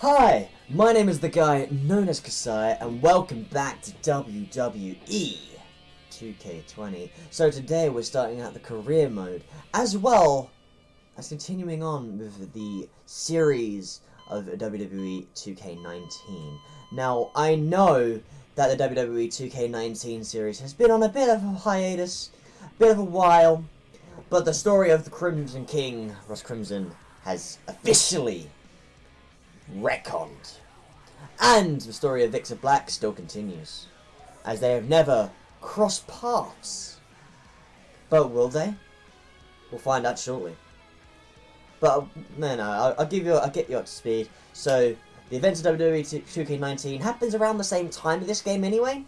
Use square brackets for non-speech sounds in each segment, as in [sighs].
Hi, my name is the guy known as Kasai, and welcome back to WWE 2K20. So today we're starting out the career mode, as well as continuing on with the series of WWE 2K19. Now, I know that the WWE 2K19 series has been on a bit of a hiatus, a bit of a while, but the story of the Crimson King, Ross Crimson, has officially retconned. And the story of Victor Black still continues, as they have never crossed paths. But will they? We'll find out shortly. But no, no, I'll, I'll give you, I'll get you up to speed. So the events of WWE 2K19 happens around the same time of this game anyway.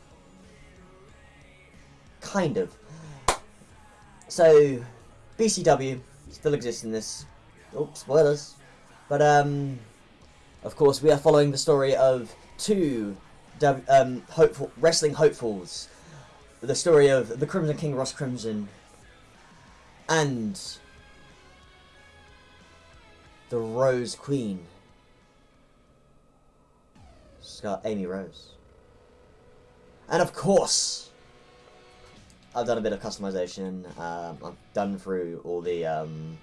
Kind of. So BCW still exists in this. Oh, spoilers. But um, of course, we are following the story of two um, hopeful wrestling hopefuls. The story of the Crimson King Ross Crimson and the Rose Queen. Scott Amy Rose. And of course, I've done a bit of customization. Um, I've done through all the um,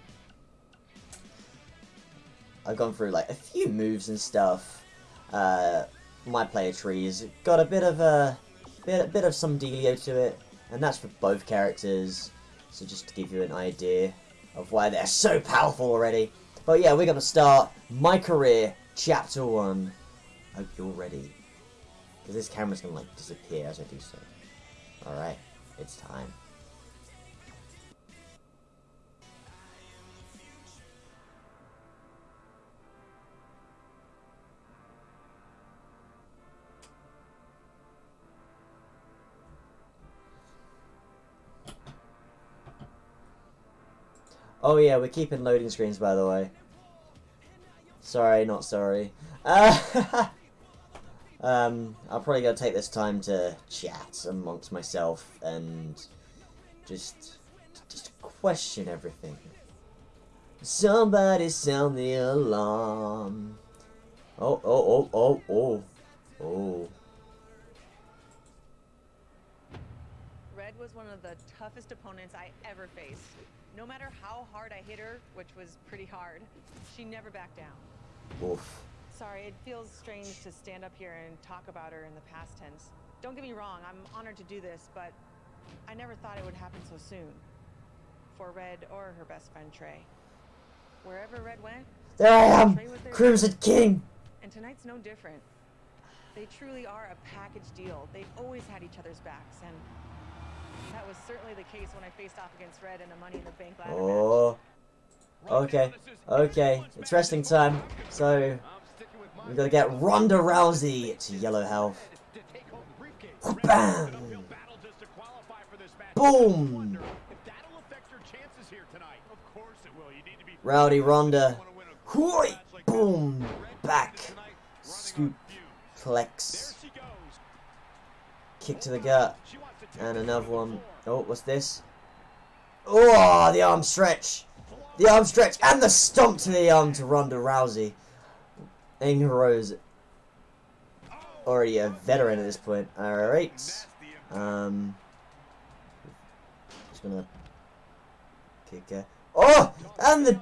I've gone through like a few moves and stuff. Uh, my player trees got a bit of a bit, a bit of some dealio to it, and that's for both characters. So just to give you an idea of why they're so powerful already. But yeah, we're gonna start my career, chapter one. Hope you're ready, because this camera's gonna like disappear as I do so. All right, it's time. Oh yeah, we're keeping loading screens by the way. Sorry, not sorry. Uh, [laughs] um, I'll probably gotta take this time to chat amongst myself and just just question everything. Somebody sound the alarm. Oh, oh, oh, oh, oh, oh. Red was one of the toughest opponents I ever faced. No matter how hard I hit her, which was pretty hard, she never backed down. Oof. Sorry, it feels strange to stand up here and talk about her in the past tense. Don't get me wrong, I'm honored to do this, but I never thought it would happen so soon. For Red or her best friend Trey. Wherever Red went, there I am, Crimson. King. And tonight's no different. They truly are a package deal. They've always had each other's backs, and that was certainly the case when I faced off against Red in the Money in the Bank ladder. Oh. Okay. Okay. It's wrestling time. So we've gotta get Ronda Rousey to yellow health. Bam! Boom! Rowdy Ronda. Hoi! Boom! Back. Scoop. Flex. Kick to the gut. And another one. Oh, what's this? Oh, the arm stretch. The arm stretch and the stomp to the arm to Ronda Rousey. Amy Rose. Already a veteran at this point. Alright. Um, just gonna kick her. Oh! And the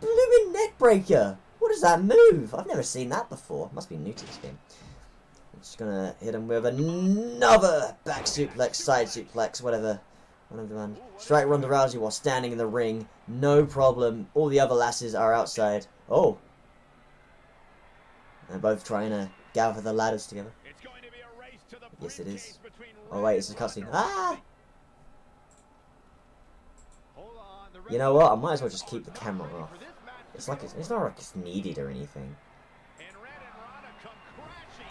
blooming neck breaker! What is that move? I've never seen that before. Must be new to this game. Just gonna hit him with another back suplex, side suplex, whatever. One of them. Strike Ronda Rousey while standing in the ring. No problem. All the other lasses are outside. Oh. They're both trying to gather the ladders together. Yes, it is. Oh, wait, it's a cutscene. Ah! You know what? I might as well just keep the camera off. It's like it's, it's not like it's needed or anything.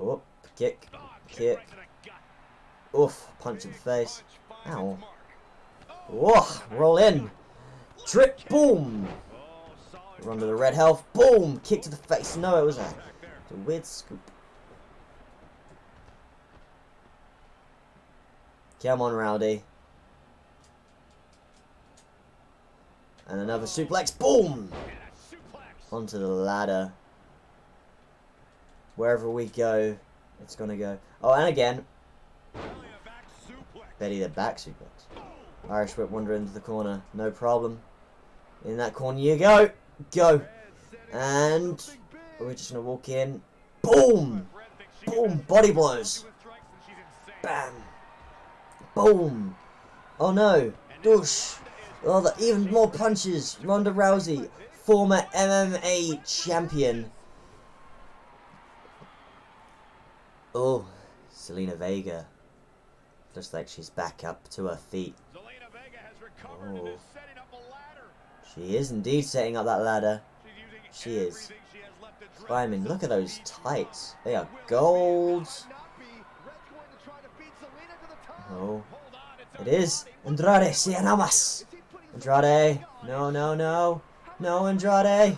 Oh, kick. Kick. Oof. Punch in the face. Ow. Whoa. Roll in. Trip. Boom. Run to the red health. Boom. Kick to the face. No, it was a, a weird scoop. Come on, Rowdy. And another suplex. Boom. Onto the ladder. Wherever we go, it's gonna go. Oh, and again, to. Betty the back suplex. Irish whip Wonder into the corner. No problem. In that corner you go. Go. And we're just gonna walk in. Boom. Boom. Body blows. Bam. Boom. Oh no. Douche. Oh, the, even more punches. Ronda Rousey, former MMA champion. Oh, Zelina Vega. Looks like she's back up to her feet. Zelina Vega has recovered and Oh. is setting up a ladder. She is indeed setting up that ladder. She is. everything she has left to drag Climbing. Look at those tights. They are it gold. enough? not be. Red's going to try to beat Selena to the top. Oh. Andrade Cien Is he Andrade. No, no, no. No, Andrade. not only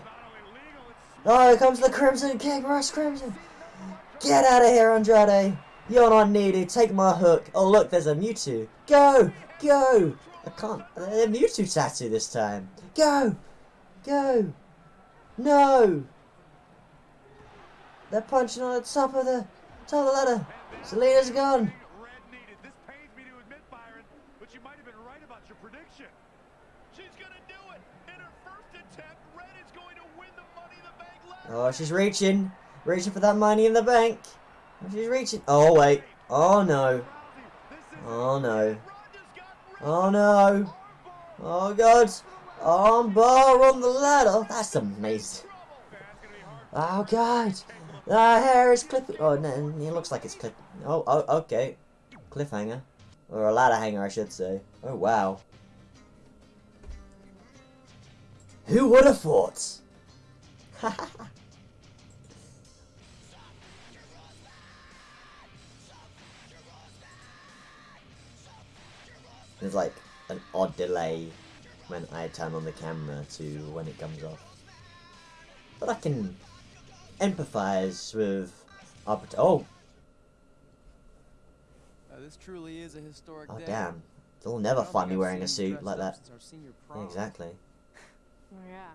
legal, it's Oh, here comes the Crimson King, Rush Crimson. Get out of here, Andrade. You're not needed. Take my hook. Oh, look, there's a Mewtwo. Go, go. I can't. Uh, a Mewtwo tattoo this time. Go, go. No. They're punching on the top of the top of the ladder. Zelina's gone. Red needed. This pains me to admit, Byron, but you might have been right about your prediction. She's gonna do it. In her first attempt, Red is going to win the Money in the Bank ladder. Oh, she's reaching, reaching for that money in the bank. She's reaching. Oh wait. Oh no. Oh no. Oh no. Oh god. Oh, Armbar on the ladder. That's amazing. Oh god. The hair is clipping. Oh no, it looks like it's clipping. Oh, oh, okay. Cliffhanger. Or a ladder hanger, I should say. Oh wow. Who would have thought? [laughs] There's like an odd delay when I turn on the camera to when it comes off. But I can empathize with our Oh, Uh, this truly is a historic oh day. damn. They'll never find me wearing a suit like that. since our senior Yeah, exactly. [laughs] Oh yeah,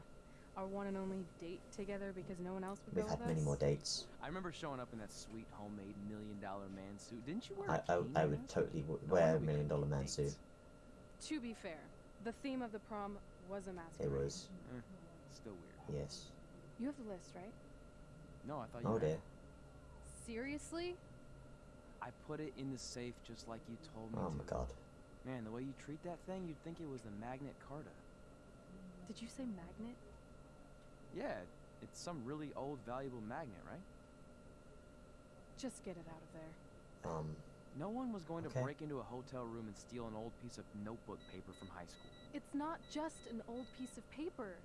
our one and only date together because no one else would We've go had with many us. more dates. I remember showing up in that sweet homemade million dollar man suit. Didn't you wear I, a I, cane I would totally w- No wear a million couldn't dollar get man suit. Dates. To be fair, the theme of the prom was a masquerade. It was. Still weird. Yes. You have the list, right? No, I thought you Oh had dear. Seriously? I put it in the safe just like you told me Oh to. my god. Man, the way you treat that thing, you'd think it was the Magnet Carta. Did you say magnet? Yeah, it's some really old, valuable magnet, right? Just get it out of there. Um, No one was going Okay. to break into a hotel room and steal an old piece of notebook paper from high school. It's not just an old piece of paper.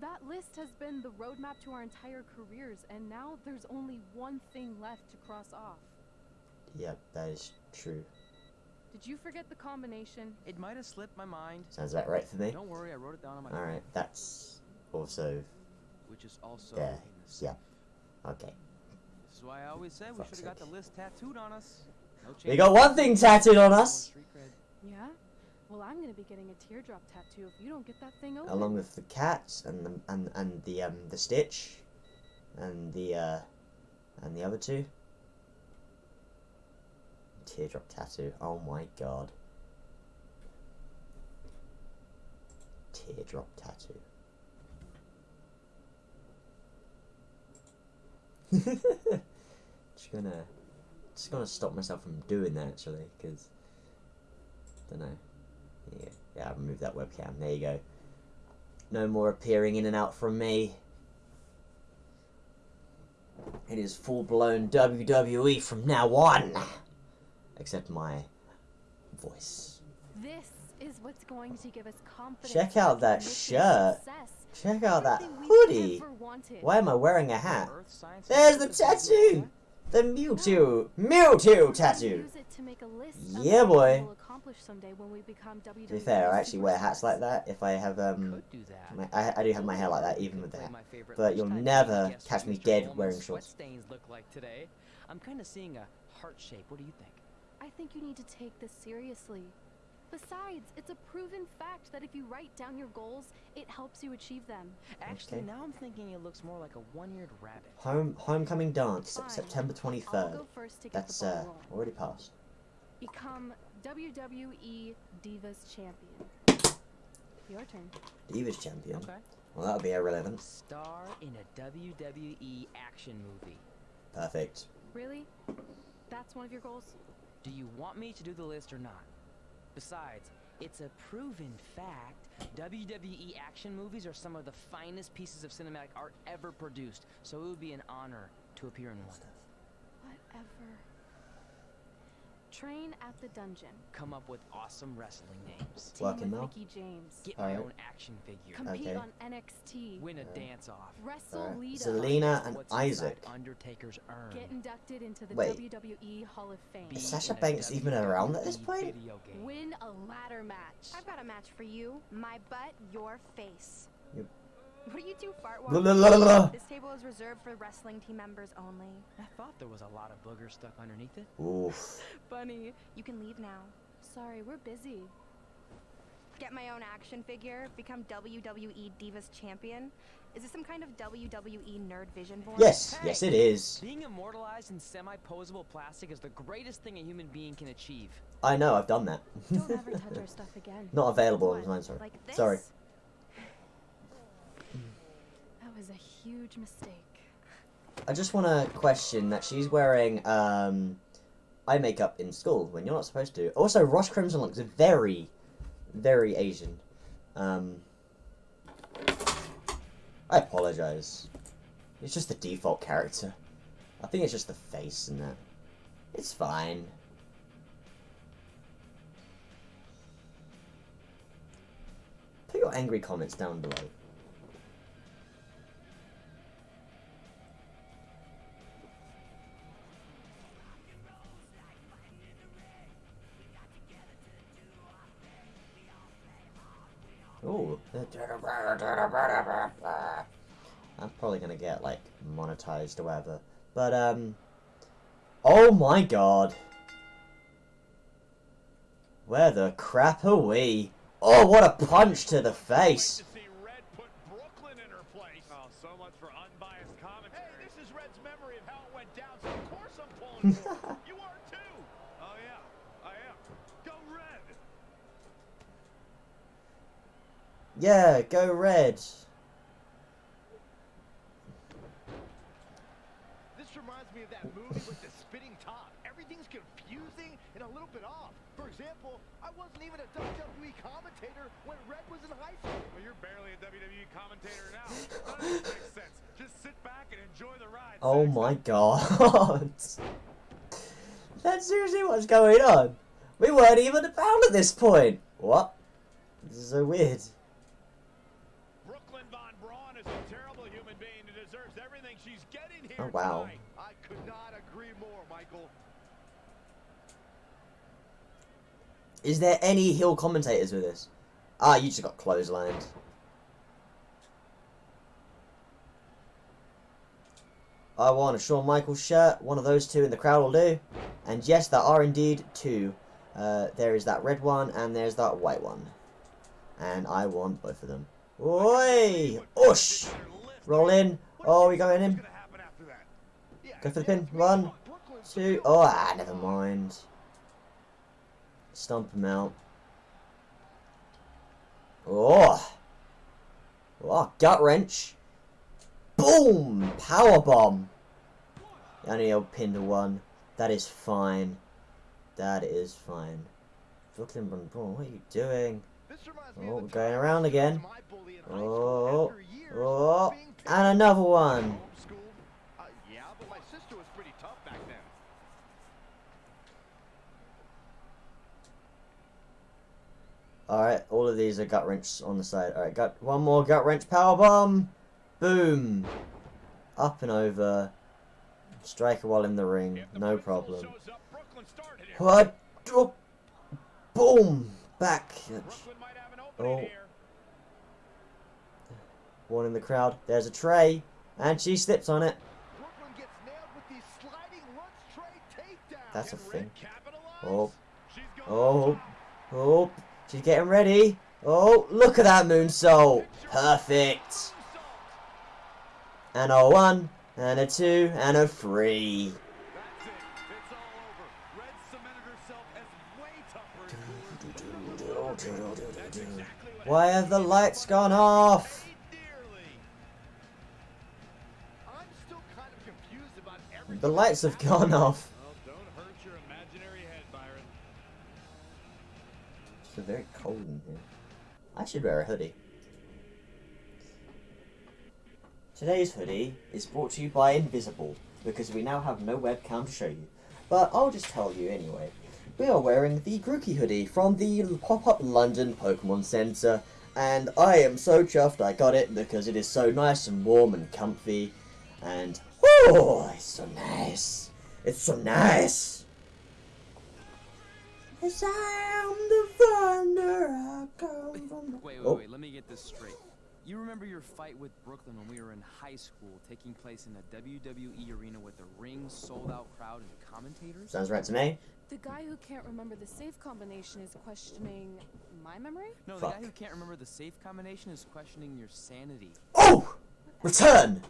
That list has been the roadmap to our entire careers, and now there's only one thing left to cross off. yep, that is true. Did you forget the combination? It might have slipped my mind. Sounds about right for me. Don't worry, I wrote it down on my Alright, that's also which is also There, in the safe. yep. okay. This is why I always said we should have got the list tattooed on us. No We got one thing tattooed on us! Yeah? Well, I'm gonna be getting a teardrop tattoo if you don't get that thing open. Along with the cats and the and, and the um the stitch and the uh and the other two. Teardrop tattoo. Oh my god. Teardrop tattoo. [laughs] just gonna just gonna stop myself from doing that actually because I don't know yeah yeah I removed that webcam there you go no more appearing in and out from me it is full blown WWE from now on except my voice This is what's going to give us confidence. Check out that shirt. check out that hoodie done for wanted. Why am I wearing a hat? There's the Institute tattoo! The Mewtwo! Mewtwo tattoo! Use it to make a list of Yeah, boy. We'll accomplish someday when we become WWE To be fair, I actually wear hats like that if I have, um... Could do that. My, I, I do have my hair like that, even with the hat. But you'll never catch me dead wearing sweat shorts. stains look like today. I'm kind of seeing a heart shape. What do you think? I think you need to take this seriously. Besides, it's a proven fact that if you write down your goals, it helps you achieve them. Actually, Okay. now I'm thinking it looks more like a one-eared rabbit. Home Homecoming Dance, Fine. September I'll 23rd. go first to get That's, the ball uh, rolling. already passed. Become WWE Divas Champion. Your turn. Divas Champion. Okay. Well, that'll be irrelevant. Star in a WWE action movie. Perfect. Really? That's one of your goals? Do you want me to do the list or not? Besides, it's a proven fact WWE action movies are some of the finest pieces of cinematic art ever produced, so it would be an honor to appear in one. Whatever. Train at the dungeon. Come up with awesome wrestling names. Team Working with now? Mickie James. Get my Alright. own action figure. Compete Okay. on NXT. Win a Alright. dance off. Wrestle Alright. Lita. Zelina and What's Isaac. Undertaker's urn. Get inducted into the Wait. WWE Hall of Fame. Is Sasha in a Banks even around at this point? video game. Win a ladder match. I've got a match for you. My butt, your face. Yep. What do you do, fart. This table is reserved for wrestling team members only. I thought there was a lot of boogers stuck underneath it. Oof. [laughs] Bunny, You can leave now. Sorry, we're busy. Get my own action figure. Become WWE Divas Champion. Is this some kind of WWE Nerd Vision board? Yes, Hey! yes it is. Being immortalized in semi-posable plastic is the greatest thing a human being can achieve. I know, I've done that. Don't ever [laughs] touch our stuff again. Not available on What? sorry. Like this? Sorry. That was a huge mistake. I just want to question that she's wearing um, eye makeup in school when you're not supposed to. Also, Ross Crimson looks very, very Asian. Um, I apologize. It's just the default character. I think it's just the face and that. It's fine. Put your angry comments down below. Probably gonna get like monetized or whatever. But um Oh my god. Where the crap are we? Oh what a punch to the face. To see Red put Brooklyn in her place. Oh, so much for unbiased commentary. Hey, this is Red's memory of how it went down, so of course I'm pulling [laughs] for her. You are too. Oh yeah, I am. Go Red. Yeah, go red. This reminds me of that movie with the spitting top. Everything's confusing and a little bit off. For example, I wasn't even a WWE commentator when Red was in high school. Well, you're barely a WWE commentator now. [laughs] None of this makes sense. Just sit back and enjoy the ride. Oh my god. [laughs] That's seriously what's going on. We weren't even about at this point. What? This is so weird. Brooklyn Von Braun is a terrible human being who deserves everything she's getting here Oh, wow. tonight. Could not agree more, Michael. Is there any heel commentators with this? Ah, you just got clotheslined. I want a Shawn Michaels shirt. One of those two in the crowd will do. And yes, there are indeed two. Uh, there is that red one and there's that white one. And I want both of them. Oi! Oosh! Roll in. Oh, we going in? What's gonna happen after that? Yeah, Go for the pin. One, two. Oh, ah, never mind. Stomp him out. Oh. Oh, gut wrench. Boom! Power bomb. Only a pin to one. That is fine. That is fine. Brooklyn what are you doing? This reminds me Oh, we're going around again. was my bully in high school Oh, oh, of being picked and another one. Homeschooled. Uh, yeah, but my sister was pretty tough back then. Alright, all of these are gut wrench on the side. Alright, got one more gut wrench power bomb. Boom. Up and over. Striker while in the ring. If the No problem. shows up, Brooklyn started here. What? Oh. Boom. Back. Brooklyn might have an opening Oh. One in the crowd. There's a tray. And she slips on it. Gets with these sliding lunch tray. That's a thing. Oh. Oh. Oh. She's getting ready. Oh, look at that moonsault. Perfect. And a one, and a two, and a three. Why have the lights gone off? The lights have gone off. It's very cold in here. I should wear a hoodie. Today's hoodie is brought to you by Invisible because we now have no webcam to show you. But I'll just tell you anyway. We are wearing the Grookey hoodie from the pop-up London Pokemon Centre and I am so chuffed I got it because it is so nice and warm and comfy and oh, it's so nice. It's so nice. Yes, I am the thunder. I come from the... Wait, wait, Oh. wait. Let me get this straight. You remember your fight with Brooklyn when we were in high school, taking place in a WWE arena with a ring, sold-out crowd, and commentators? Sounds right to me. The guy who can't remember the safe combination is questioning my memory? No, the guy who can't remember the safe combination is questioning your sanity. Oh! Return!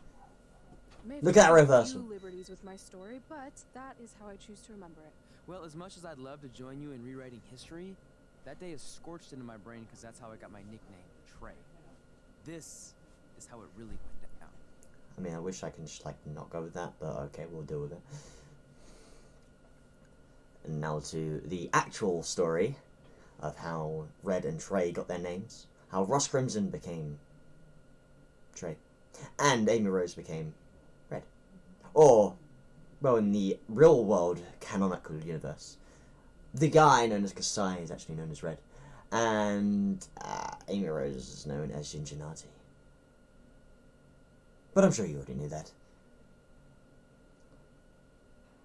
Maybe Look at that reversal. liberties with my story, but that is how I choose to remember it. Well, as much as I'd love to join you in rewriting history, that day is scorched into my brain because that's how I got my nickname, Trey. This is how it really went down. I mean, I wish I can just, like, not go with that, but okay, we'll deal with it. And now to the actual story of how Red and Trey got their names. How Ross Crimson became Trey. And Amy Rose became Red. Or, well, in the real world canonical universe, the guy known as Kasai is actually known as Red. And uh, Amy Rose is known as Ginger Nati. But I'm sure you already knew that.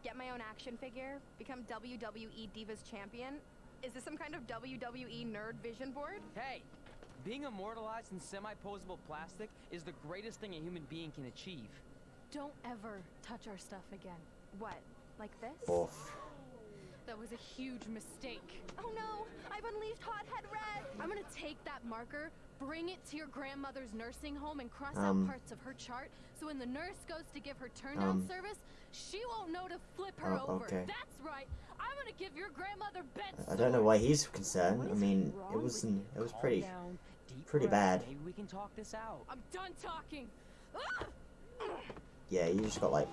Get my own action figure, become WWE Divas champion. Is this some kind of WWE nerd vision board? Hey! Being immortalized in semi-posable plastic is the greatest thing a human being can achieve. Don't ever touch our stuff again. What? Like this? Off. That was a huge mistake. Oh no! I've unleashed Hothead Red! I'm gonna take that marker, bring it to your grandmother's nursing home, and cross Um. out parts of her chart so when the nurse goes to give her turn down Um. service, she won't know to flip her Oh, over. okay. That's right. I'm gonna give your grandmother bed I don't know why he's concerned. I mean, it was you? it was pretty. down, pretty bad. Maybe we can talk this out. I'm done talking. Ah! Yeah, you just got like.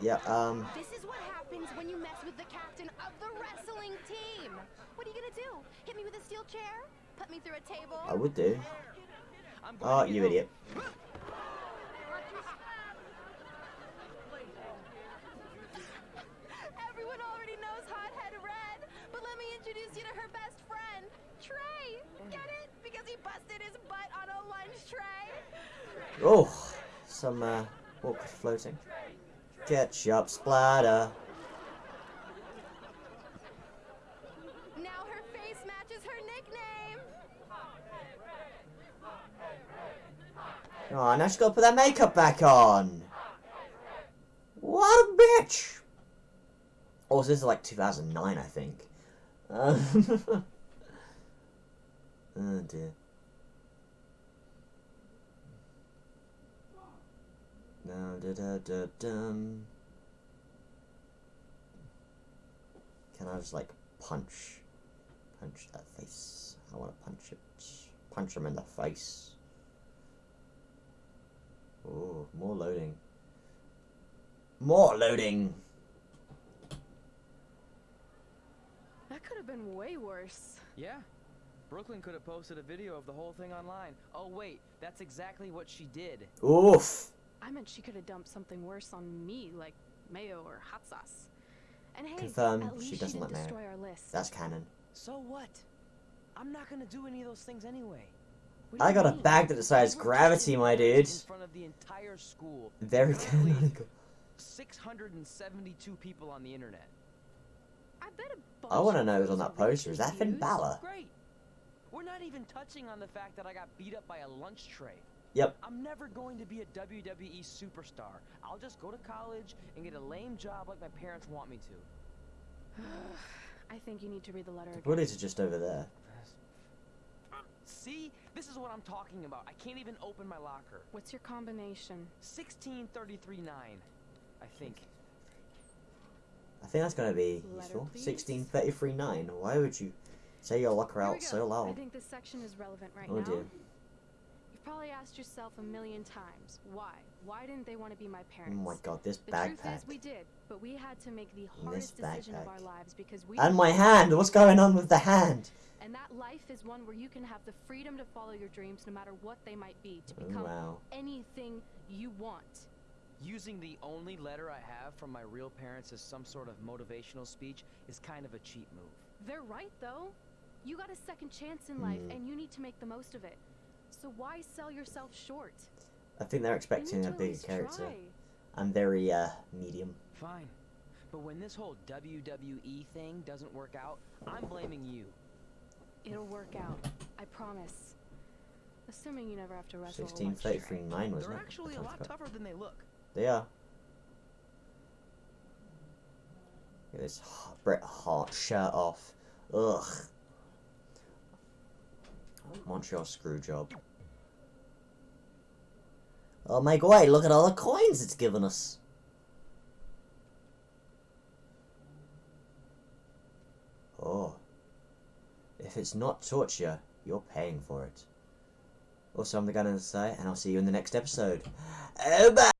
Yeah. Um. This is what happens when you mess with the captain of the wrestling team! What are you gonna do? Hit me with a steel chair? Put me through a table? I would do. Oh, you idiot. [laughs] Everyone already knows Hothead Red, but let me introduce you to her best friend, Trey. Get it? Because he busted his butt on a lunch tray. Oh, some uh, awkward floating. Ketchup splatter. Now her face matches her nickname. Oh, now she's got to put that makeup back on. What a bitch! Also, this is like 2009, I think. Uh, [laughs] oh dear. No, da da da dum. Can I just like punch, punch that face? I want to punch it. Punch him in the face. Oh, more loading. More loading. That could have been way worse. Yeah. Brooklyn could have posted a video of the whole thing online. Oh, wait. That's exactly what she did. Oof. I meant she could have dumped something worse on me, like mayo or hot sauce. And hey, Confirm at least she doesn't didn't like mayo. destroy our list. That's canon. So what? I'm not gonna do any of those things anyway. I you got a mean? bag that decides We're gravity, my dude. In front of the entire school. Very canonical. 672 people on the internet. I bet a bunch I want to know who's on that poster. Is that Finn views. Balor? Great. We're not even touching on the fact that I got beat up by a lunch tray. Yep. I'm never going to be a WWE superstar. I'll just go to college and get a lame job like my parents want me to. [sighs] I think you need to read the letter The again. bullies are just over there. Um, see? This is what I'm talking about. I can't even open my locker. What's your combination? 16339, I think. I think that's going to be Letter, useful. please. 1633.9. Why would you say your locker out so loud? I think this section is relevant right Oh, now. dear. You've probably asked yourself a million times, why? Why didn't they want to be my Oh parents? my god, this The truth backpack. is, we did, but we had to make the hardest decision of our lives because we And my hand! What's going on with the hand? and that life is one where you can have the freedom to follow your dreams no matter what they might be, to Oh, become wow. anything you want. Using the only letter I have from my real parents as some sort of motivational speech is kind of a cheap move. They're right though. You got a second chance in life Hmm. and you need to make the most of it. So why sell yourself short? I think they're expecting a to at bigger character. try. I'm very, uh, medium. Fine. But when this whole WWE thing doesn't work out, I'm blaming you. It'll work out. I promise. Assuming you never have to wrestle a lunch tray. 1633.9 wasn't They're it? actually a lot correct. tougher than they look. They are. Look at this h- Bret Hart shirt off. Ugh. Montreal screw job. Oh my god, look at all the coins it's given us. Oh. If it's not torture, you're paying for it. Also, I'm the gun in the and I'll see you in the next episode. Oh, [gasps] bye!